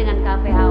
dengan KPH